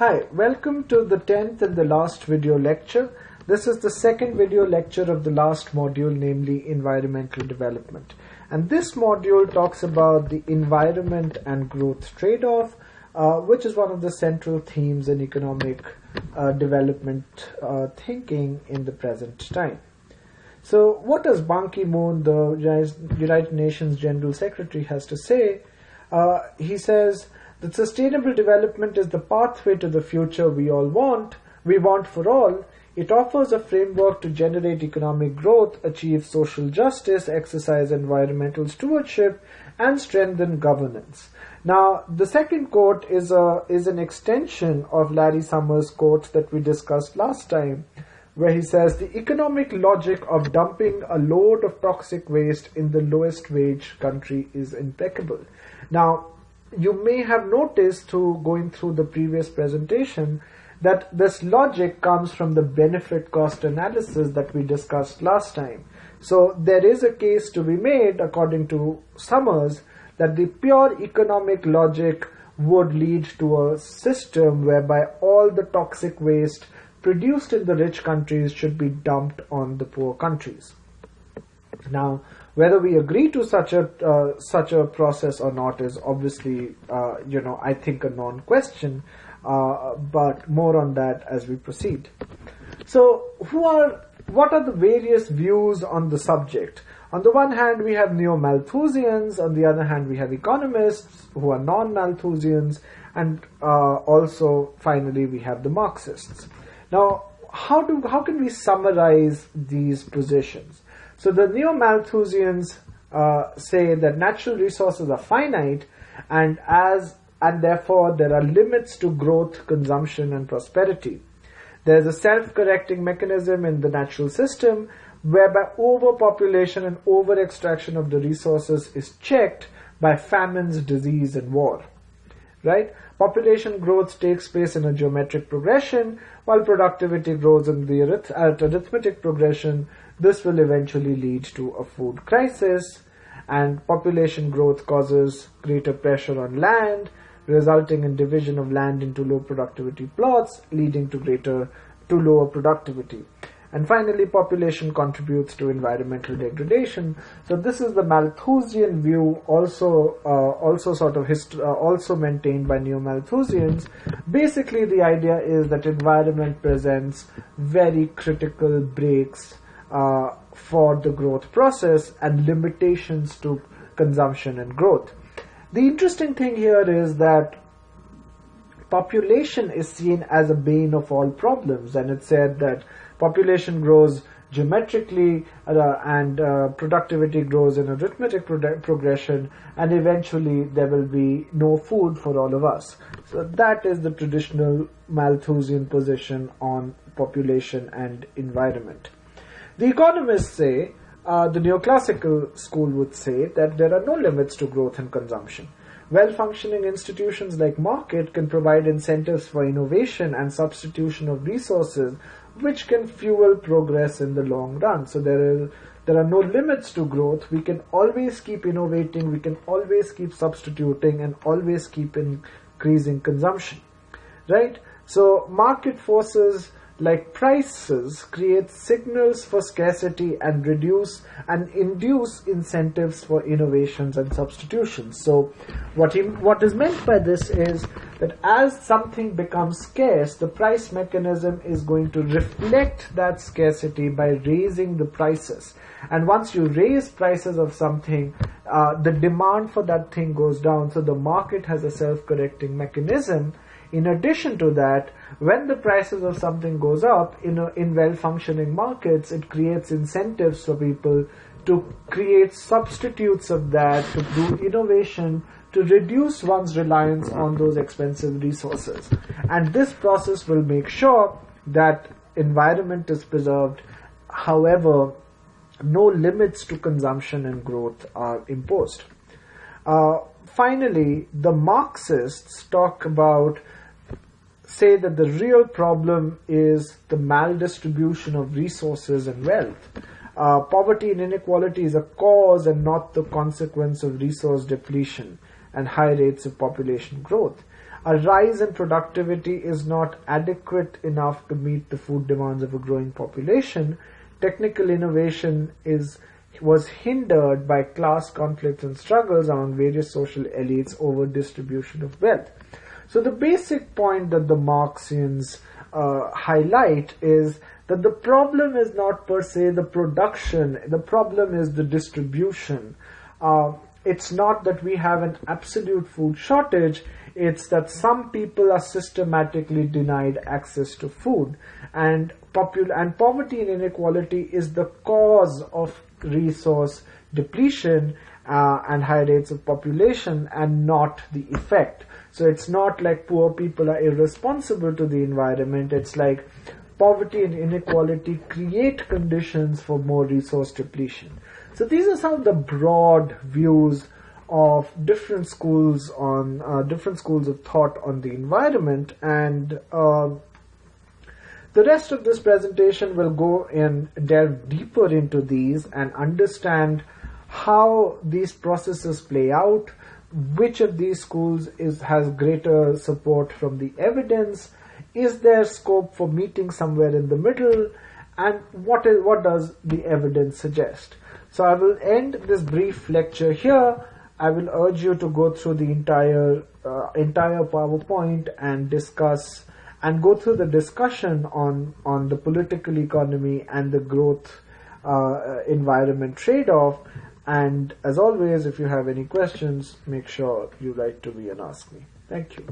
Hi, welcome to the 10th and the last video lecture. This is the second video lecture of the last module, namely environmental development. And this module talks about the environment and growth trade-off, uh, which is one of the central themes in economic uh, development uh, thinking in the present time. So what does Ban Ki-moon, the United Nations General Secretary, has to say? Uh, he says that sustainable development is the pathway to the future we all want, we want for all. It offers a framework to generate economic growth, achieve social justice, exercise environmental stewardship, and strengthen governance. Now, the second quote is a is an extension of Larry Summers' quote that we discussed last time, where he says the economic logic of dumping a load of toxic waste in the lowest wage country is impeccable. Now, you may have noticed through going through the previous presentation that this logic comes from the benefit cost analysis that we discussed last time. So there is a case to be made according to Summers that the pure economic logic would lead to a system whereby all the toxic waste produced in the rich countries should be dumped on the poor countries. Now, whether we agree to such a uh, such a process or not is obviously, uh, you know, I think a non-question. Uh, but more on that as we proceed. So, who are what are the various views on the subject? On the one hand, we have neo-Malthusians. On the other hand, we have economists who are non-Malthusians, and uh, also finally we have the Marxists. Now, how do how can we summarize these positions? So the neo-Malthusians uh, say that natural resources are finite and as and therefore there are limits to growth, consumption and prosperity. There is a self-correcting mechanism in the natural system whereby overpopulation and over-extraction of the resources is checked by famines, disease and war. Right? Population growth takes place in a geometric progression while productivity grows in the arith- at arithmetic progression this will eventually lead to a food crisis and population growth causes greater pressure on land, resulting in division of land into low productivity plots, leading to greater to lower productivity. And finally, population contributes to environmental degradation. So this is the Malthusian view, also uh, also sort of hist- uh, also maintained by neo-Malthusians. Basically, the idea is that environment presents very critical brakes uh, for the growth process and limitations to consumption and growth. The interesting thing here is that population is seen as a bane of all problems and it said that population grows geometrically uh, and uh, productivity grows in arithmetic pro- progression and eventually there will be no food for all of us so that is the traditional malthusian position on population and environment the economists say, uh, the neoclassical school would say that there are no limits to growth and consumption. Well-functioning institutions like market can provide incentives for innovation and substitution of resources which can fuel progress in the long run. So there is there are no limits to growth. We can always keep innovating, we can always keep substituting and always keep increasing consumption. Right? So market forces like prices create signals for scarcity and reduce and induce incentives for innovations and substitutions. So what he, what is meant by this is that as something becomes scarce the price mechanism is going to reflect that scarcity by raising the prices. And once you raise prices of something uh, the demand for that thing goes down. So the market has a self-correcting mechanism in addition to that, when the prices of something goes up in a, in well-functioning markets, it creates incentives for people to create substitutes of that, to do innovation, to reduce one's reliance on those expensive resources. And this process will make sure that environment is preserved. However, no limits to consumption and growth are imposed. Uh, finally, the Marxists talk about say that the real problem is the maldistribution of resources and wealth. Uh, poverty and inequality is a cause and not the consequence of resource depletion and high rates of population growth. a rise in productivity is not adequate enough to meet the food demands of a growing population, technical innovation is was hindered by class conflicts and struggles among various social elites over distribution of wealth. So the basic point that the Marxians uh, highlight is that the problem is not per se the production, the problem is the distribution. Uh, it's not that we have an absolute food shortage, it's that some people are systematically denied access to food. And, popul- and poverty and inequality is the cause of resource depletion uh, and high rates of population and not the effect. So it's not like poor people are irresponsible to the environment. It's like poverty and inequality create conditions for more resource depletion. So these are some of the broad views of different schools on uh, different schools of thought on the environment and uh, the rest of this presentation will go and delve deeper into these and understand how these processes play out, which of these schools is, has greater support from the evidence, is there scope for meeting somewhere in the middle, and what is what does the evidence suggest. So I will end this brief lecture here. I will urge you to go through the entire uh, entire PowerPoint and discuss and go through the discussion on, on the political economy and the growth uh, environment trade-off. And as always, if you have any questions, make sure you write to me and ask me. Thank you.